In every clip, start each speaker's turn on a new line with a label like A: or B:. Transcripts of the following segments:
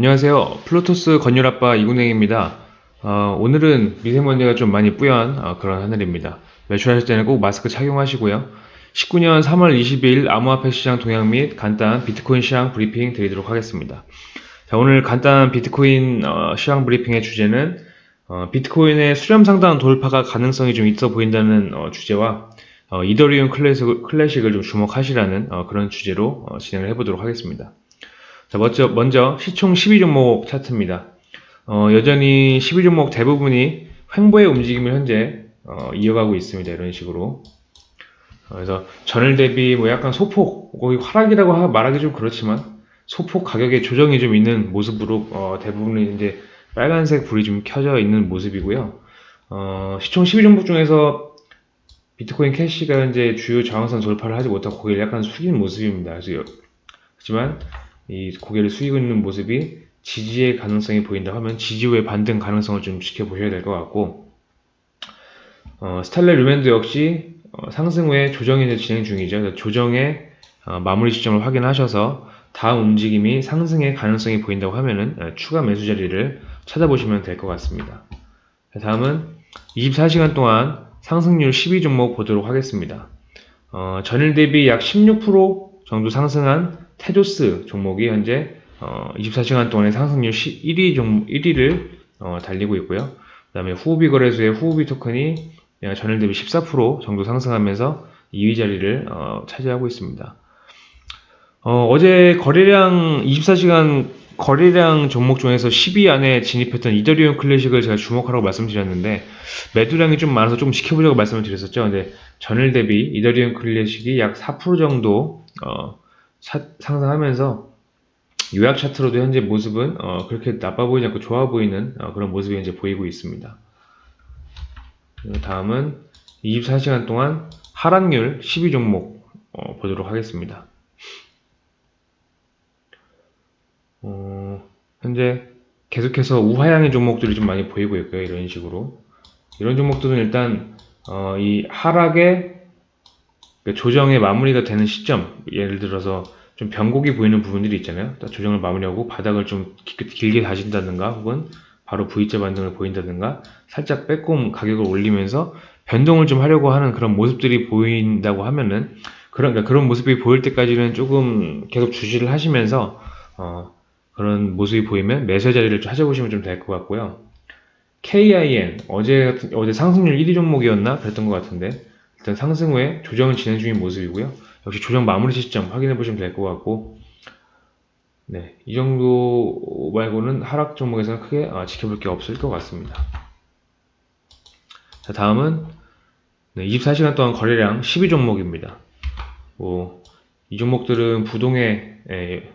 A: 안녕하세요. 플루토스 건율아빠 이군행입니다. 어, 오늘은 미세먼지가 좀 많이 뿌연 어, 그런 하늘입니다. 외출하실 때는 꼭 마스크 착용하시고요. 19년 3월 22일 암호화폐 시장 동향 및 간단한 비트코인 시장 브리핑 드리도록 하겠습니다. 자, 오늘 간단한 비트코인 어, 시장 브리핑의 주제는 어, 비트코인의 수렴 상단 돌파가 가능성이 좀 있어 보인다는 어, 주제와 어, 이더리움 클래식, 클래식을 좀 주목하시라는 그런 주제로 진행을 해보도록 하겠습니다. 자, 먼저, 먼저 시총 12종목 차트입니다. 어, 여전히 12종목 대부분이 횡보의 움직임을 현재 어, 이어가고 있습니다. 이런 식으로. 어, 그래서 전일 대비 뭐 약간 소폭, 거의 하락이라고 말하기 좀 그렇지만 소폭 가격의 조정이 좀 있는 모습으로 어, 대부분은 이제 빨간색 불이 좀 켜져 있는 모습이고요. 어, 시총 12종목 중에서 비트코인 캐시가 현재 주요 저항선 돌파를 하지 못하고 고개를 약간 숙인 모습입니다. 그래서 하지만 이 고개를 숙이고 있는 모습이 지지의 가능성이 보인다 하면 지지 후의 반등 가능성을 좀 지켜보셔야 될 것 같고 어, 스탈레 루멘드 역시 어, 상승 후에 조정이 진행 중이죠. 조정의 어, 마무리 시점을 확인하셔서 다음 움직임이 상승의 가능성이 보인다고 하면은 어, 추가 매수 자리를 찾아보시면 될 것 같습니다. 다음은 24시간 동안 상승률 12종목 보도록 하겠습니다. 어, 전일 대비 약 16% 정도 상승한 테조스 종목이 현재 어, 24시간 동안의 상승률 1위 종 1위를 어, 달리고 있고요. 그 다음에 후오비 거래소의 후오비 토큰이 전일 대비 14% 정도 상승하면서 2위 자리를 어, 차지하고 있습니다. 어, 제 거래량 24시간 거래량 종목 중에서 10위 안에 진입했던 이더리움 클래식을 제가 주목하라고 말씀드렸는데 매도량이 좀 많아서 좀 지켜보자고 말씀을 드렸었죠. 근데 전일 대비 이더리움 클래식이 약 4% 정도 어, 차, 상승하면서 요약 차트로도 현재 모습은 어, 그렇게 나빠 보이지 않고 좋아 보이는 어, 그런 모습이 현재 보이고 있습니다. 다음은 24시간 동안 하락률 12종목 어, 보도록 하겠습니다. 어, 현재 계속해서 우하향의 종목들이 좀 많이 보이고 있고요. 이런 식으로 이런 종목들은 일단 어, 이 하락의 그 조정의 마무리가 되는 시점 예를 들어서 좀 변곡이 보이는 부분들이 있잖아요. 조정을 마무리하고 바닥을 좀 길 게 다진다든가 혹은 바로 V자 반등을 보인다든가 살짝 빼꼼 가격을 올리면서 변동을 좀 하려고 하는 그런 모습들이 보인다고 하면은 그런 그러니까 그런 모습이 보일 때까지는 조금 계속 주시를 하시면서 어, 그런 모습이 보이면 매수 자리를 찾아보시면 좀 될 것 같고요. KIN 어제 어제 상승률 1위 종목이었나? 그랬던 것 같은데 일단 상승 후에 조정은 진행 중인 모습이고요. 역시 조정 마무리 시점 확인해 보시면 될 것 같고 네, 이 정도 말고는 하락 종목에서는 크게 아, 지켜볼 게 없을 것 같습니다. 자, 다음은 네, 24시간 동안 거래량 12종목입니다. 뭐, 이 종목들은 부동의 에,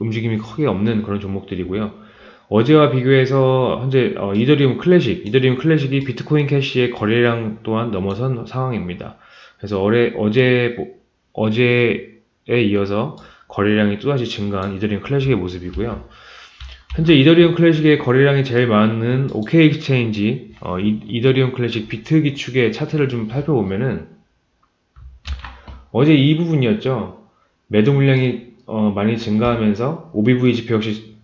A: 움직임이 크게 없는 그런 종목들이고요. 어제와 비교해서 현재 어, 이더리움 클래식, 이더리움 클래식이 비트코인 캐시의 거래량 또한 넘어선 상황입니다. 그래서 어제, 어제, 어제에 이어서 거래량이 또다시 증가한 이더리움 클래식의 모습이고요. 현재 이더리움 클래식의 거래량이 제일 많은 OK Exchange, 어, 이, 더리움 클래식 비트 기축의 차트를 좀 살펴보면은 어제 이 부분이었죠. 매도 물량이 어, 많이 증가하면서 OBV 지표 역시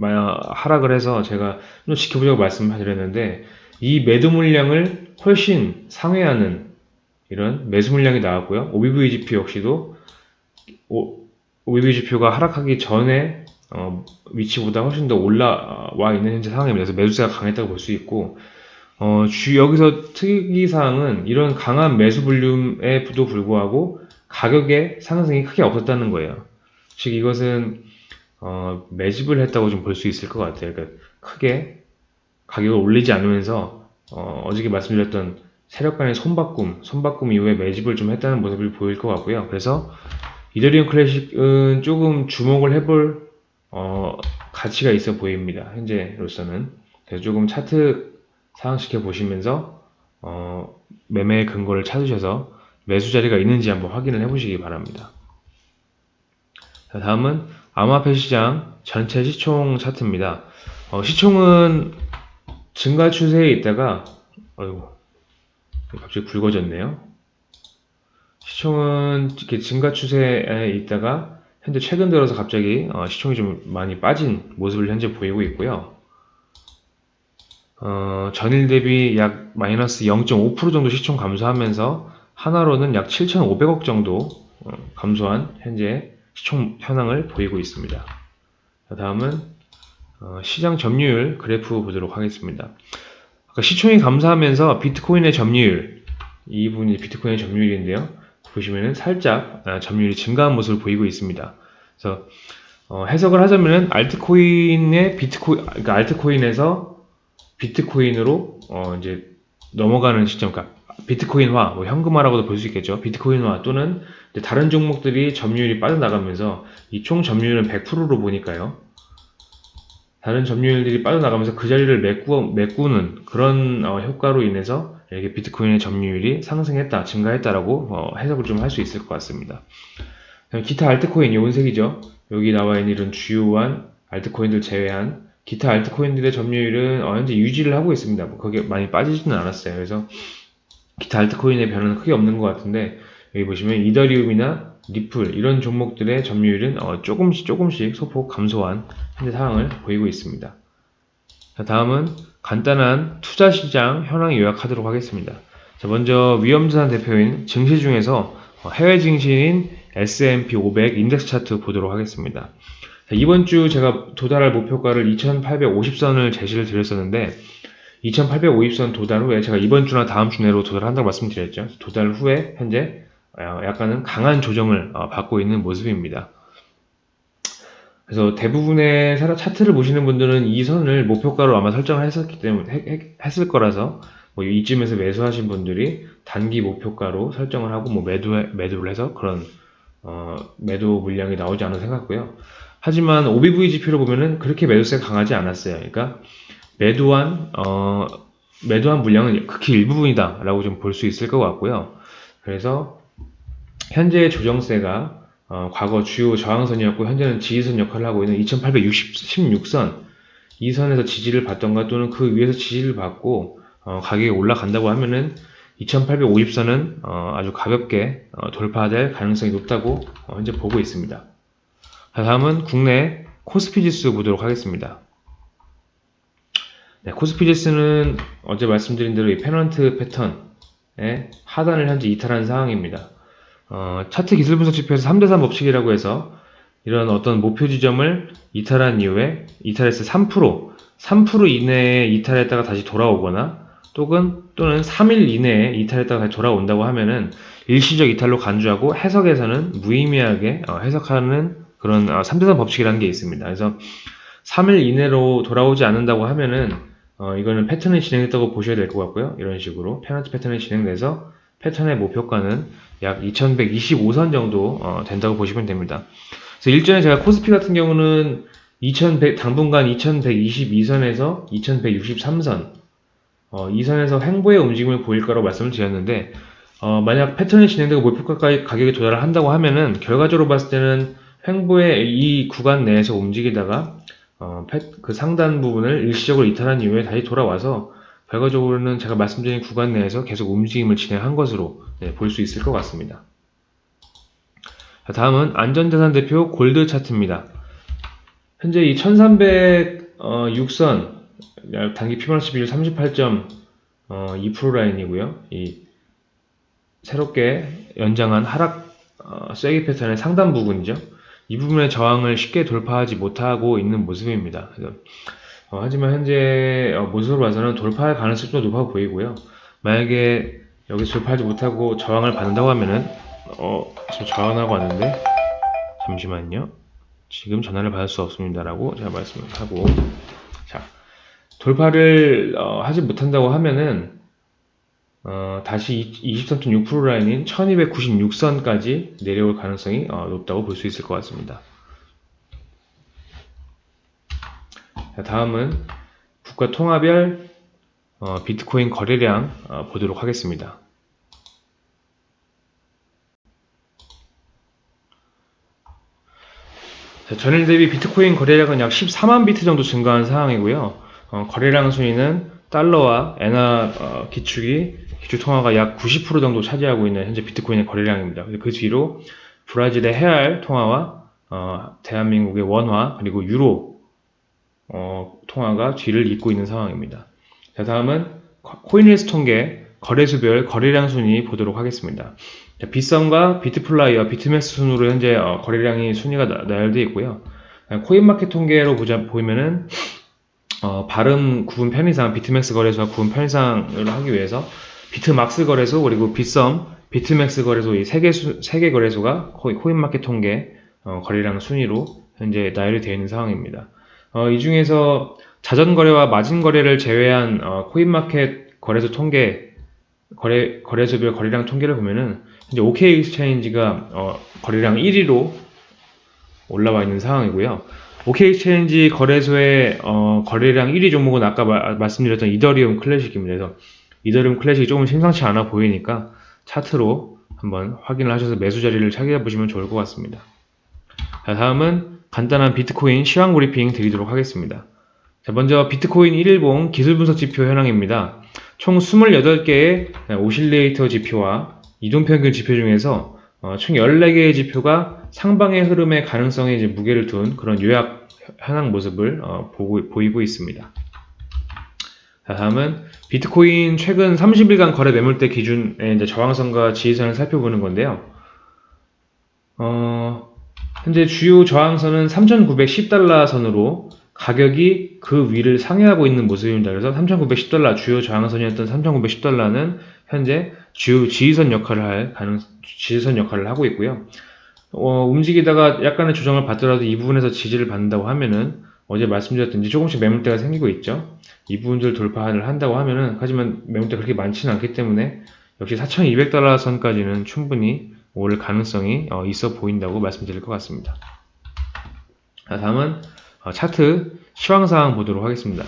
A: 하락을 해서 제가 좀 지켜보자고 말씀드렸는데 이 매도 물량을 훨씬 상회하는 이런 매수 물량이 나왔고요. OBV 지표 역시도 OBV 지표가 하락하기 전에 어, 위치보다 훨씬 더 올라와 있는 현재 상황입니다. 그래서 매수세가 강했다고 볼 수 있고 어, 주, 여기서 특이사항은 이런 강한 매수 볼륨에도 불구하고 가격의 상승이 크게 없었다는 거예요. 즉 이것은 어, 매집을 했다고 좀 볼 수 있을 것 같아요. 그러니까 크게 가격을 올리지 않으면서 어, 어저께 말씀드렸던 세력 간의 손바꿈, 손바꿈 이후에 매집을 좀 했다는 모습을 보일 것 같고요. 그래서 이더리움 클래식은 조금 주목을 해볼 어, 가치가 있어 보입니다. 현재로서는 그래서 조금 차트 상황시켜 보시면서 어, 매매 근거를 찾으셔서 매수 자리가 있는지 한번 확인을 해보시기 바랍니다. 자, 다음은 암호화폐 시장 전체 시총 차트입니다. 어, 시총은 증가 추세에 있다가 어이구 갑자기 굵어졌네요. 시총은 이렇게 증가 추세에 있다가 현재 최근 들어서 갑자기 어, 시총이 좀 많이 빠진 모습을 현재 보이고 있고요. 어, 전일 대비 약 마이너스 0.5% 정도 시총 감소하면서 하나로는 약 7,500억 정도 어, 감소한 현재 시총 현황을 보이고 있습니다. 다음은 어, 시장 점유율 그래프 보도록 하겠습니다. 아까 시총이 감소하면서 비트코인의 점유율 이 부분이 비트코인의 점유율인데요. 보시면은 살짝 아, 점유율이 증가한 모습을 보이고 있습니다. 그래서 어, 해석을 하자면은 알트코인의 비트코인 그러니까 알트코인에서 비트코인으로 어, 이제 넘어가는 시점, 그러니까 비트코인화, 뭐 현금화라고도 볼 수 있겠죠. 비트코인화 또는 다른 종목들이 점유율이 빠져나가면서 이 총 점유율은 100%로 보니까요. 다른 점유율들이 빠져나가면서 그 자리를 메꾸, 메꾸는 그런 어, 효과로 인해서 이렇게 비트코인의 점유율이 상승했다, 증가했다라고 어, 해석을 좀 할 수 있을 것 같습니다. 기타 알트코인, 요 은색이죠. 여기 나와 있는 이런 주요한 알트코인들 제외한 기타 알트코인들의 점유율은 어, 현재 유지를 하고 있습니다. 뭐 그게 많이 빠지지는 않았어요. 그래서 기타 알트코인의 변화는 크게 없는 것 같은데 여기 보시면 이더리움이나 리플 이런 종목들의 점유율은 어, 조금씩 조금씩 소폭 감소한 현재 상황을 보이고 있습니다. 자, 다음은 간단한 투자 시장 현황 요약하도록 하겠습니다. 자, 먼저 위험자산 대표인 증시 중에서 어, 해외 증시인 S&P 500 인덱스 차트 보도록 하겠습니다. 자, 이번 주 제가 도달할 목표가를 2850선을 제시를 드렸었는데 2850선 도달 후에 제가 이번 주나 다음 주 내로 도달한다고 말씀드렸죠. 도달 후에 현재 어, 약간은 강한 조정을 어, 받고 있는 모습입니다. 그래서 대부분의 차트를 보시는 분들은 이 선을 목표가로 아마 설정을 했었기 때문에 했을 거라서 뭐 이쯤에서 매수하신 분들이 단기 목표가로 설정을 하고 뭐 매도 매도를 해서 그런 어, 매도 물량이 나오지 않아 생각고요. 하지만 OBV 지표를 보면은 그렇게 매도세가 강하지 않았어요. 그러니까 매도한 어, 매도한 물량은 극히 일부분이다 라고 좀 볼 수 있을 것 같고요. 그래서 현재의 조정세가 어, 과거 주요 저항선이었고 현재는 지지선 역할을 하고 있는 2816선 이 선에서 지지를 받던가 또는 그 위에서 지지를 받고 어, 가격이 올라간다고 하면은 2850선은 어, 아주 가볍게 어, 돌파될 가능성이 높다고 어, 현재 보고 있습니다. 다음은 국내 코스피 지수 보도록 하겠습니다. 네, 코스피 지수는 어제 말씀드린 대로 이 페넌트 패턴의 하단을 현재 이탈한 상황입니다. 어, 차트 기술 분석 지표에서 3대3 법칙이라고 해서 이런 어떤 목표 지점을 이탈한 이후에 이탈했을 3% 3% 이내에 이탈했다가 다시 돌아오거나 또는 또는 3일 이내에 이탈했다가 다시 돌아온다고 하면은 일시적 이탈로 간주하고 해석에서는 무의미하게 어, 해석하는 그런 어, 3대3 법칙이라는 게 있습니다. 그래서 3일 이내로 돌아오지 않는다고 하면은 어, 이거는 패턴이 진행됐다고 보셔야 될 것 같고요. 이런 식으로 페넌트 패턴이 진행돼서 패턴의 목표가는 약 2125선 정도 어, 된다고 보시면 됩니다. 그래서 일전에 제가 코스피 같은 경우는 2100, 당분간 2122선에서 2163선 어, 이 선에서 횡보의 움직임을 보일 거라고 말씀을 드렸는데 어, 만약 패턴이 진행되고 목표가 가격에 도달을 한다고 하면은 결과적으로 봤을 때는 횡보의 이 구간 내에서 움직이다가 어, 그 상단 부분을 일시적으로 이탈한 이후에 다시 돌아와서 결과적으로는 제가 말씀드린 구간 내에서 계속 움직임을 진행한 것으로 네, 볼 수 있을 것 같습니다. 자, 다음은 안전자산 대표 골드 차트입니다. 현재 이 1306선 단기 피보나치 비율 38.2% 라인이고요. 이 새롭게 연장한 하락 어, 쐐기 패턴의 상단 부분이죠. 이 부분의 저항을 쉽게 돌파하지 못하고 있는 모습입니다. 어, 하지만 현재 어, 모습으로 봐서는 돌파할 가능성이 좀 높아 보이고요. 만약에 여기서 돌파하지 못하고 저항을 받는다고 하면은 어 지금 저항하고 왔는데 잠시만요. 지금 전화를 받을 수 없습니다라고 제가 말씀을 하고 자 돌파를 어, 하지 못한다고 하면은 어, 다시 23.6% 라인인 1296선까지 내려올 가능성이 어, 높다고 볼 수 있을 것 같습니다. 자, 다음은 국가 통화별 어, 비트코인 거래량 어, 보도록 하겠습니다. 자, 전일 대비 비트코인 거래량은 약 14만 비트 정도 증가한 상황이고요. 어, 거래량 순위는 달러와 엔화 어, 기축이 기축 통화가 약 90% 정도 차지하고 있는 현재 비트코인의 거래량입니다. 그 뒤로 브라질의 헤알 통화와 어, 대한민국의 원화 그리고 유로 어, 통화가 뒤를 잇고 있는 상황입니다. 자, 다음은 코인리스트 통계 거래수별 거래량 순위 보도록 하겠습니다. 자, 빗썸과 비트플라이와 비트맥스 순으로 현재 어, 거래량이 순위가 나, 나열되어 있고요. 코인마켓 통계로 보자, 보면은 어, 발음 구분 편의상 비트맥스 거래소와 구분 편의상을 하기 위해서 비트막스 거래소 그리고 빗썸, 비트맥스 거래소 이 세개 세개 거래소가 코인마켓 통계 어, 거래량 순위로 현재 나열이 되어 있는 상황입니다. 어, 이 중에서 자전 거래와 마진 거래를 제외한 어, 코인마켓 거래소 통계 거래 거래소별 거래량 통계를 보면은 이제 OK Exchange가 어, 거래량 1위로 올라와 있는 상황이고요. OK Exchange 거래소의 어, 거래량 1위 종목은 아까 마, 말씀드렸던 이더리움 클래식입니다. 그래서 이더리움 클래식이 조금 심상치 않아 보이니까 차트로 한번 확인을 하셔서 매수 자리를 찾아 보시면 좋을 것 같습니다. 자, 다음은 간단한 비트코인 시황 브리핑 드리도록 하겠습니다. 자, 먼저 비트코인 1일봉 기술 분석 지표 현황입니다. 총 28개의 오실레이터 지표와 이동평균 지표 중에서 어, 총 14개의 지표가 상방의 흐름의 가능성에 무게를 둔 그런 요약 현황 모습을 어, 보고, 보이고 있습니다. 자, 다음은 비트코인 최근 30일간 거래 매물대 기준의 이제 저항선과 지지선을 살펴보는 건데요. 어, 현재 주요 저항선은 3,910달러 선으로 가격이 그 위를 상회하고 있는 모습입니다. 그래서 3,910달러 주요 저항선이었던 3,910달러는 현재 주요 지지선 역할을 할 가능 지지선 역할을 하고 있고요. 어, 움직이다가 약간의 조정을 받더라도 이 부분에서 지지를 받는다고 하면은 어제 말씀드렸듯이 조금씩 매물대가 생기고 있죠. 이 부분들 돌파를 한다고 하면은 하지만 매물대 그렇게 많지는 않기 때문에 역시 4,200달러 선까지는 충분히 올 가능성이 어, 있어 보인다고 말씀드릴 것 같습니다. 자, 다음은 어, 차트 시황사항 보도록 하겠습니다.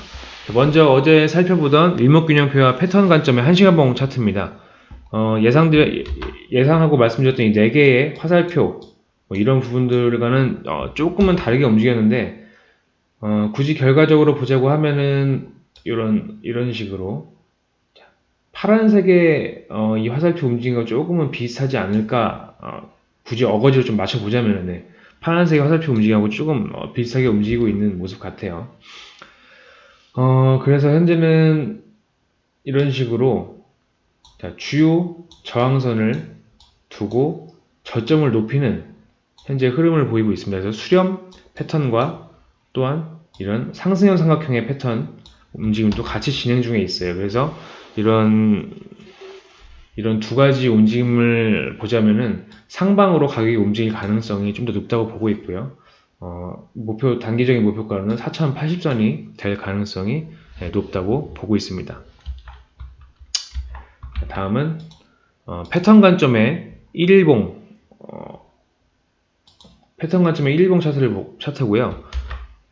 A: 먼저 어제 살펴보던 일목균형표와 패턴 관점의 1시간봉 차트입니다. 어, 예상들, 예상하고 말씀드렸던 이 4개의 화살표, 뭐 이런 부분들과는 어, 조금은 다르게 움직였는데, 어, 굳이 결과적으로 보자고 하면은, 이런, 이런 식으로, 파란색의 어, 이 화살표 움직임과 조금은 비슷하지 않을까 어, 굳이 어거지로 좀 맞춰보자면 네. 파란색의 화살표 움직임하고 조금 어, 비슷하게 움직이고 있는 모습 같아요 어, 그래서 현재는 이런 식으로 자, 주요 저항선을 두고 저점을 높이는 현재 흐름을 보이고 있습니다. 그래서 수렴 패턴과 또한 이런 상승형 삼각형의 패턴 움직임도 같이 진행 중에 있어요. 그래서 이런 이런 두 가지 움직임을 보자면은 상방으로 가격이 움직일 가능성이 좀 더 높다고 보고 있고요. 어, 목표 단기적인 목표가는 4,080선이 될 가능성이 네, 높다고 보고 있습니다. 다음은 어, 패턴 관점의 1일봉 어, 패턴 관점의 1일봉 차트를 차트고요.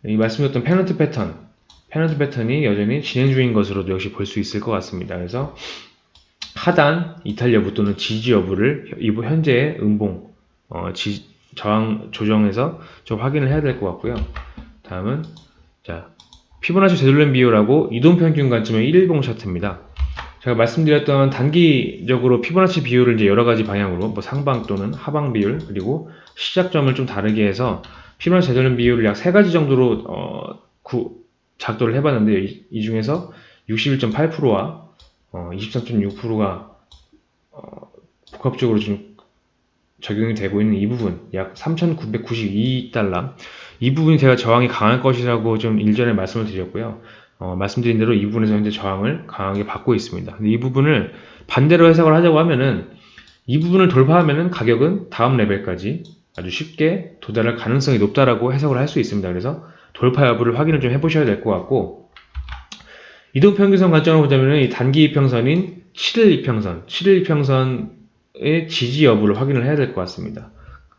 A: 이 말씀드렸던 페넌트 패턴 페넌트 패턴이 여전히 진행 중인 것으로도 역시 볼 수 있을 것 같습니다. 그래서 하단 이탈 여부 또는 지지 여부를 현재의 음봉 어, 지, 저항 조정해서 좀 확인을 해야 될 것 같고요. 다음은 자 피보나치 되돌림 비율하고 이동평균 관점의 1일봉 차트입니다. 제가 말씀드렸던 단기적으로 피보나치 비율을 이제 여러 가지 방향으로 뭐 상방 또는 하방 비율 그리고 시작점을 좀 다르게 해서 피보나치 되돌림 비율을 약 세 가지 정도로 어, 구, 작도를 해봤는데 이, 이 중에서 61.8%와 어, 23.6%가 어, 복합적으로 좀 적용이 되고 있는 이 부분 약 3,992달러 이 부분이 제가 저항이 강할 것이라고 좀 일전에 말씀을 드렸고요. 어, 말씀드린 대로 이 부분에서 현재 저항을 강하게 받고 있습니다. 근데 이 부분을 반대로 해석을 하자고 하면은 이 부분을 돌파하면은 가격은 다음 레벨까지 아주 쉽게 도달할 가능성이 높다라고 해석을 할 수 있습니다. 그래서 돌파 여부를 확인을 좀 해보셔야 될 것 같고 이동평균선 관점으로 보자면 이 단기 이평선인 7일 이평선, 7일 이평선의 지지 여부를 확인을 해야 될 것 같습니다.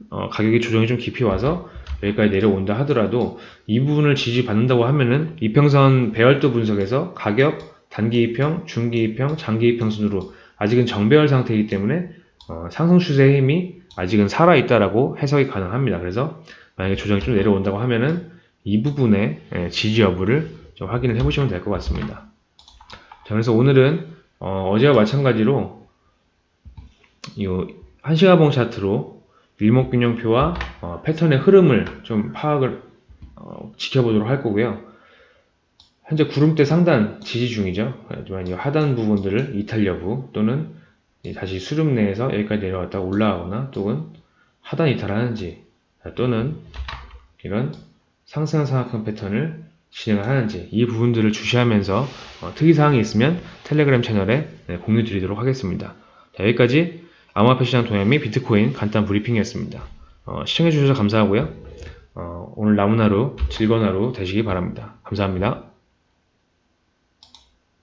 A: 어, 가격이 조정이 좀 깊이 와서 여기까지 내려온다 하더라도 이 부분을 지지받는다고 하면은 이평선 배열도 분석에서 가격, 단기 이평, 중기 이평, 장기 이평 순으로 아직은 정배열 상태이기 때문에 어, 상승 추세의 힘이 아직은 살아있다라고 해석이 가능합니다. 그래서 만약에 조정이 좀 내려온다고 하면은 이 부분의 예, 지지 여부를 좀 확인을 해보시면 될 것 같습니다. 자, 그래서 오늘은 어, 제와 마찬가지로 이 한시가봉 차트로 일목균형표와 어, 패턴의 흐름을 좀 파악을 어, 지켜보도록 할 거고요. 현재 구름대 상단 지지 중이죠. 하지만 이 하단 부분들을 이탈 여부 또는 이 다시 수렴 내에서 여기까지 내려왔다 올라가거나 또는 하단 이탈하는지 또는 이런 상승 상하권 패턴을 진행을 하는지 이 부분들을 주시하면서 어, 특이사항이 있으면 텔레그램 채널에 네, 공유 드리도록 하겠습니다. 자, 여기까지 암호화폐 시장 동향 및 비트코인 간단 브리핑이었습니다. 어, 시청해주셔서 감사하고요. 어, 오늘 남은 하루 즐거운 하루 되시기 바랍니다. 감사합니다.